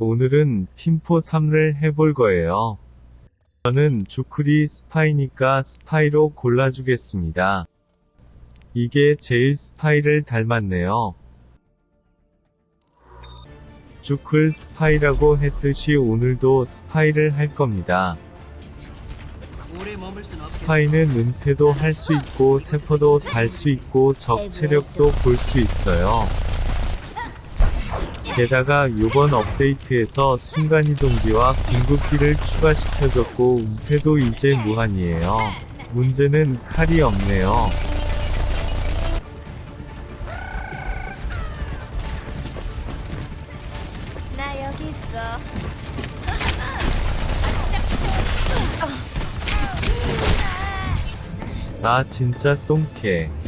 오늘은 팀포 3를 해볼 거예요. 저는 주크리 스파이니까 스파이로 골라주겠습니다. 이게 제일 스파이를 닮았네요. 주클 스파이라고 했듯이 오늘도 스파이를 할 겁니다. 스파이는 은폐도 할 수 있고 sapper도 달 수 있고 적 체력도 볼 수 있어요. 게다가 요번 업데이트에서 순간이동기와 궁극기를 추가시켜줬고 은폐도 이제 무한이에요. 문제는 칼이 없네요. 나 여기 있어. 나 진짜 똥캐.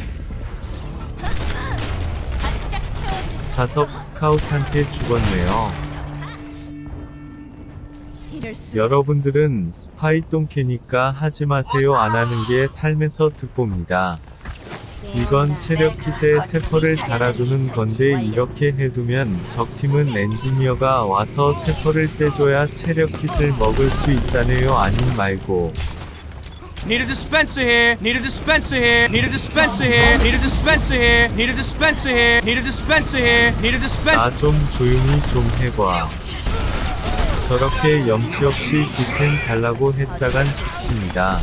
자석 스카웃한테 죽었네요. 여러분들은 스파이 똥캐니까 하지 마세요 안 하는 게 삶에서 득봅니다. 이건 체력 킷에 세퍼를 달아두는 건데 이렇게 해두면 적팀은 엔지니어가 와서 세퍼를 떼줘야 체력 킷을 먹을 수 있다네요 아님 말고 Need a dispenser here. Need a dispenser here. Need a dispenser here. Need a dispenser here. Need a dispenser here. Need a dispenser here. Need a dispenser. 나좀 조용히 좀 해봐. 저렇게 염치 없이 기템 달라고 했다간 죽습니다.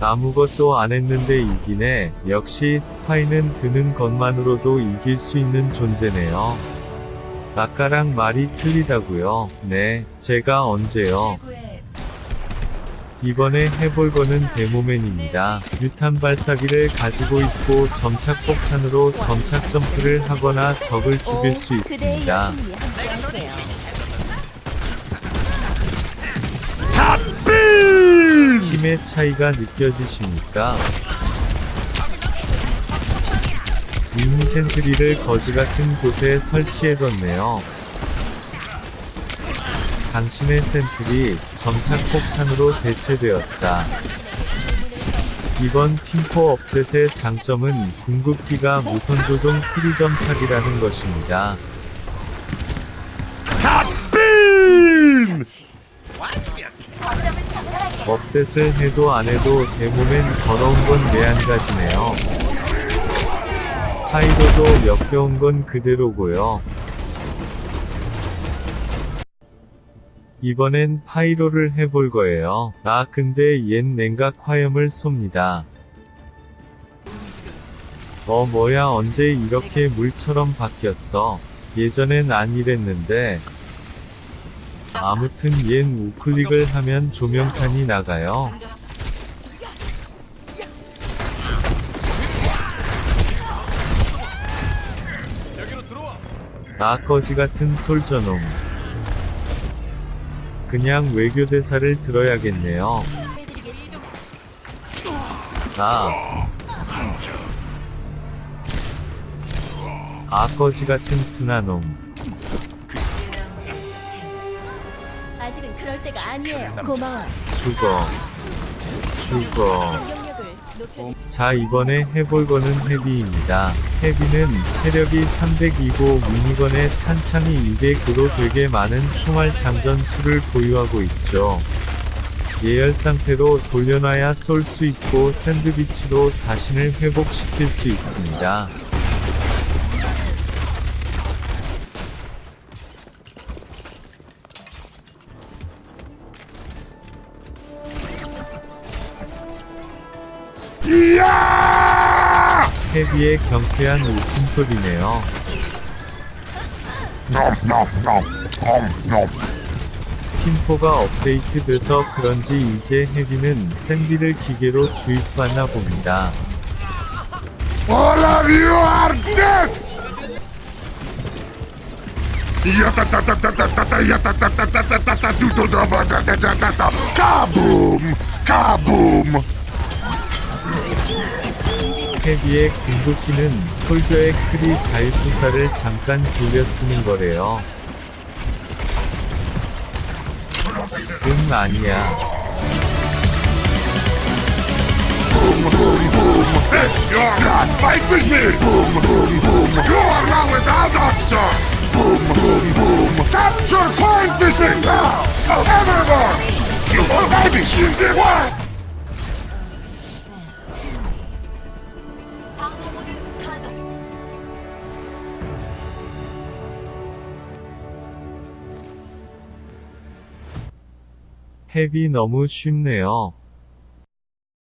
아무것도 안 했는데 이기네. 역시 스파이는 드는 것만으로도 이길 수 있는 존재네요. 아까랑 말이 틀리다고요. 네, 제가 언제요? 이번에 해볼 거는 데모맨입니다. 유탄 발사기를 가지고 있고 점착 폭탄으로 점착 점프를 하거나 적을 죽일 수 있습니다. 힘의 차이가 느껴지십니까? 미니 sentry를 거지 같은 곳에 설치해뒀네요. 당신의 sentry 점착 폭탄으로 대체되었다. 이번 팀포 업데트의 장점은 궁극기가 무선 조종 프리 점착이라는 것입니다. 업데트를 해도 안 해도 대몸엔 더러운 건 매한가지네요. 파이로도 역겨운 건 그대로고요. 이번엔 파이로를 해볼 거예요. 아 근데 얜 냉각 화염을 쏩니다. 어 뭐야 언제 이렇게 물처럼 바뀌었어. 예전엔 안 이랬는데. 아무튼 얜 우클릭을 하면 조명탄이 나가요. 아 거지 같은 솔저놈. 그냥 외교 대사를 들어야겠네요. 아. 아 거지 같은 스나놈. 아직은 그럴 때가 아니에요. 고마워. 죽어. 죽어. 자 이번에 해볼 거는 헤비입니다. 헤비는 체력이 300이고 미니건에 탄창이 200으로 되게 많은 총알 장전 수를 보유하고 있죠. 예열 상태로 돌려놔야 쏠 수 있고 샌드위치로 자신을 회복시킬 수 있습니다. 헤비의 경쾌한 웃음소리네요. 팀포가 업데이트돼서 그런지 이제 헤비는 샌디를 기계로 주입받나 봅니다. Kaboom! 태비의 궁극기는 솔저의 크리 자유투사를 잠깐 돌렸으니 거래요. 응 아니야. Capture coins missing now! Everyone! You will not be shielded! What? 헤비 너무 쉽네요.